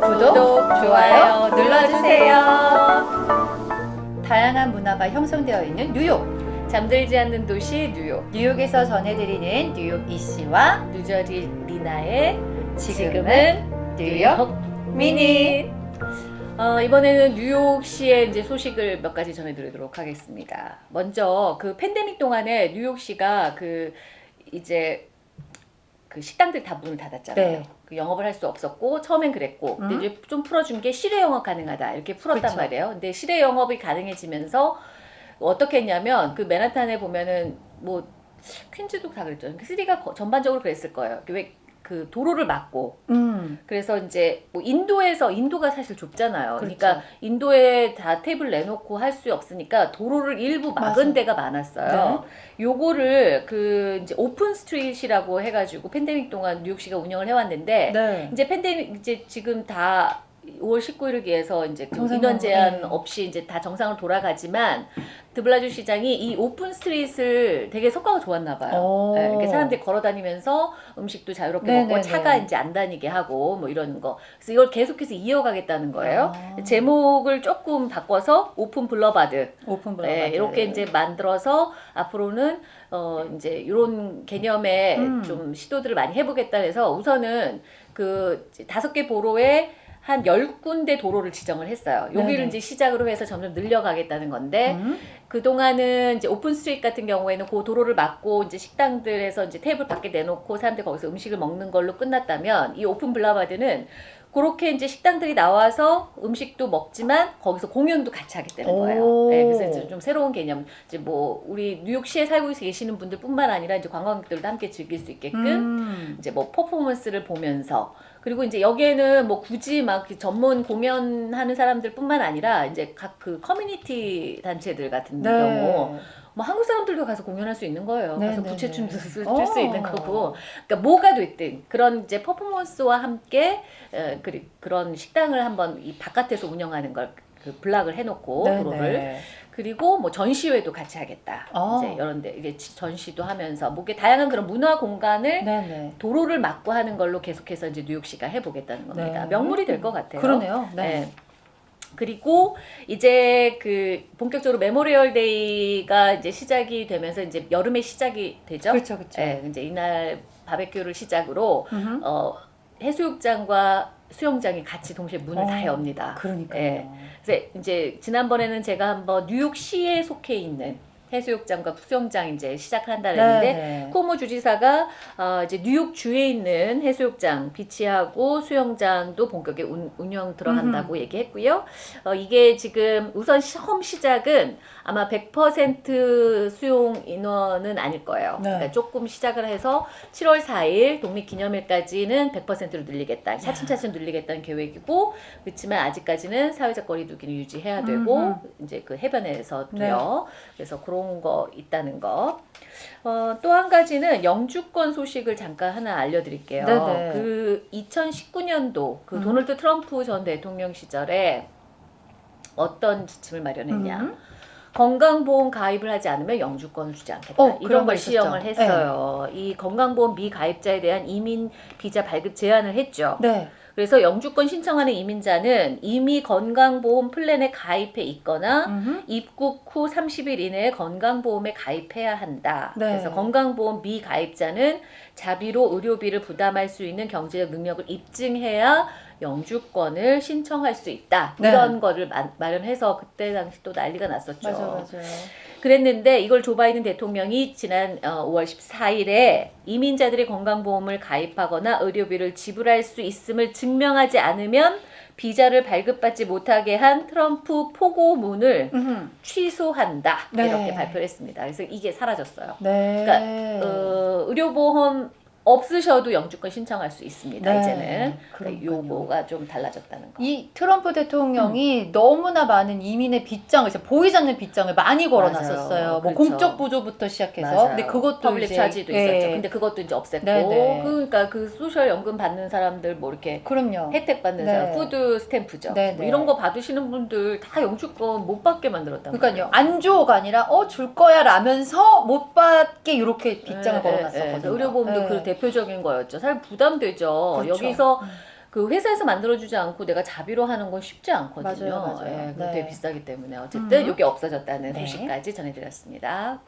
구독, 좋아요 눌러주세요. 다양한 문화가 형성되어 있는 뉴욕. 잠들지 않는 도시 뉴욕 뉴욕에서 전해드리는 뉴욕 이씨와 뉴저지 리나의 지금은 뉴욕 미니. 어, 이번에는 뉴욕시의 이제 소식을 몇 가지 전해드리도록 하겠습니다. 먼저 그 팬데믹 동안에 뉴욕시가 그 이제 그 식당들 다 문을 닫았잖아요. 네. 그 영업을 할 수 없었고 처음엔 그랬고 근데 음. 이제 좀 풀어준 게 실외 영업 가능하다 이렇게 풀었단 그쵸. 말이에요. 근데 실외 영업이 가능해지면서 어떻게 했냐면 그 맨하탄에 보면은 뭐 퀸즈도 다 그랬죠. 시리가 거- 전반적으로 그랬을 거예요. 왜 그 도로를 막고 음. 그래서 이제 뭐 인도에서 인도가 사실 좁잖아요. 그러니까 그렇죠. 인도에 다 테이블 내놓고 할 수 없으니까 도로를 일부 막은 맞아. 데가 많았어요. 요거를 그 이제 open street이라고 해가지고 팬데믹 동안 뉴욕시가 운영을 해왔는데 네. 이제 팬데믹 이제 지금 다 5월 19일을 위해서 이제 그 정상으로, 인원 제한 네. 없이 이제 다 정상으로 돌아가지만 드블라지오 시장이 이 open street을 되게 성과가 좋았나 봐요. 오. 네, 이렇게 사람들이 걸어 다니면서 음식도 자유롭게 네네네. 먹고 차가 이제 안 다니게 하고 뭐 이러는 거. 그래서 이걸 계속해서 이어가겠다는 거예요. 아. 제목을 조금 바꿔서 open boulevard open block. 네, 이렇게 이제 만들어서 앞으로는 어 이제 이런 개념의 음. 좀 시도들을 많이 해보겠다 해서 우선은 그 다섯 개 borough에 한 열 군데 도로를 지정을 했어요. 여기를 네네. 이제 시작으로 해서 점점 늘려가겠다는 건데 음. 그 동안은 이제 open street 같은 경우에는 그 도로를 막고 이제 식당들에서 이제 테이블 밖에 내놓고 사람들 거기서 음식을 먹는 걸로 끝났다면 이 open boulevard는 그렇게 이제 식당들이 나와서 음식도 먹지만 거기서 공연도 같이 하게 되는 거예요. 오. 네, 그래서 이제 좀 새로운 개념. 이제 뭐 우리 뉴욕시에 살고 계시는 분들뿐만 아니라 이제 관광객들도 함께 즐길 수 있게끔 음. 이제 뭐 퍼포먼스를 보면서 그리고 이제 여기에는 뭐 굳이 막그 전문 공연하는 사람들뿐만 아니라 이제 각 그 커뮤니티 단체들 같은 네. 경우 뭐 한국 사람들도 가서 공연할 수 있는 거예요. 네, 가서 네, 부채춤 네. 출수 어. 있는 거고. 그러니까 뭐가 됐든 그런 이제 퍼포먼스와 함께 어, 그, 그런 식당을 한번 이 바깥에서 운영하는 걸그 block을 해놓고 네, 네. 그리고 뭐 전시회도 같이 하겠다. 어. 이제 이런데 이게 지- 전시도 하면서 뭐 이게 다양한 그런 문화 공간을 네네. 도로를 막고 하는 걸로 계속해서 이제 뉴욕시가 해보겠다는 겁니다. 네. 명물이 될 것 같아요. 그러네요. 네. 네. 그리고 이제 그 본격적으로 Memorial Day가 이제 시작이 되면서 이제 여름에 시작이 되죠. 그렇죠, 그렇죠. 네, 이제 이날 바베큐를 시작으로. 어, 해수욕장과 수영장이 같이 동시에 문을 어, 다 엽니다. 그러니까요. 네. 그래서 이제 지난번에는 제가 한번 뉴욕시에 속해 있는 해수욕장과 수영장 이제 시작한다 그랬는데 네. 코모 주지사가 어, 이제 뉴욕 주에 있는 해수욕장, beach하고 수영장도 본격에 운, 운영 들어간다고 얘기했고요. 어, 이게 지금 우선 처음 시작은 아마 100% 수용 인원은 아닐 거예요. 네. 그러니까 조금 시작을 해서 7월 4일 독립기념일까지는 100%로 늘리겠다. 차츰차츰 늘리겠다는 계획이고 그렇지만 아직까지는 사회적 거리두기는 유지해야 되고 음흠. 이제 그 해변에서도요. 네. 그래서 그런 거 있다는 거. 어, 또 한 가지는 영주권 소식을 잠깐 하나 알려드릴게요. 네네. 그 2019년도 그 음. 도널드 트럼프 전 대통령 시절에 어떤 지침을 마련했냐. 음. 건강보험 가입을 하지 않으면 영주권을 주지 않겠다. 어, 이런 거걸 있었죠. 시행을 했어요. 이 건강보험 미가입자에 대한 이민 비자 발급 제한을 했죠. 네. 그래서 영주권 신청하는 이민자는 이미 건강보험 플랜에 가입해 있거나 음흠. 입국 후 30일 이내에 건강보험에 가입해야 한다. 네. 그래서 건강보험 미가입자는 자비로 의료비를 부담할 수 있는 경제적 능력을 입증해야 영주권을 신청할 수 있다. 네. 이런 거를 마, 마련해서 그때 당시 또 난리가 났었죠. 맞아, 맞아요. 그랬는데 이걸 조 바이든 대통령이 지난 어, 5월 14일에 이민자들이 건강보험을 가입하거나 의료비를 지불할 수 있음을 증명하지 않으면 비자를 발급받지 못하게 한 트럼프 포고문을 음흠. 취소한다 네. 이렇게 발표를 했습니다. 그래서 이게 사라졌어요. 네. 그러니까 어, 의료보험 없으셔도 영주권 신청할 수 있습니다. 네. 이제는 그러니까 그러니까요. 요거가 좀 달라졌다는 거. 이 트럼프 음. 대통령이 너무나 많은 이민의 빗장을 보이지 않는 빗장을 많이 걸어놨었어요. 맞아요. 뭐 그렇죠. 공적 보조부터 시작해서 맞아요. 근데 그것도 public 이제 charge도 예. 있었죠. 근데 그것도 이제 없앴고 네네. 그러니까 그 social 연금 받는 사람들 뭐 이렇게 그럼요. 혜택 받는 네. 사람 food stamp죠. 네, 뭐 네. 이런 거 받으시는 분들 다 영주권 못 받게 만들었단 그러니까요. 말이에요. 안 줘가 아니라 어 줄 거야 라면서 못 받게 이렇게 빗장을 네, 걸어놨었거든요. 네, 네. 의료보험도 네. 그 대표적인 거였죠. 사실 부담되죠. 그렇죠. 여기서 음. 그 회사에서 만들어주지 않고 내가 자비로 하는 건 쉽지 않거든요. 맞아요, 맞아요. 예, 네. 되게 비싸기 때문에 어쨌든 음. 이게 없어졌다는 네. 소식까지 전해드렸습니다.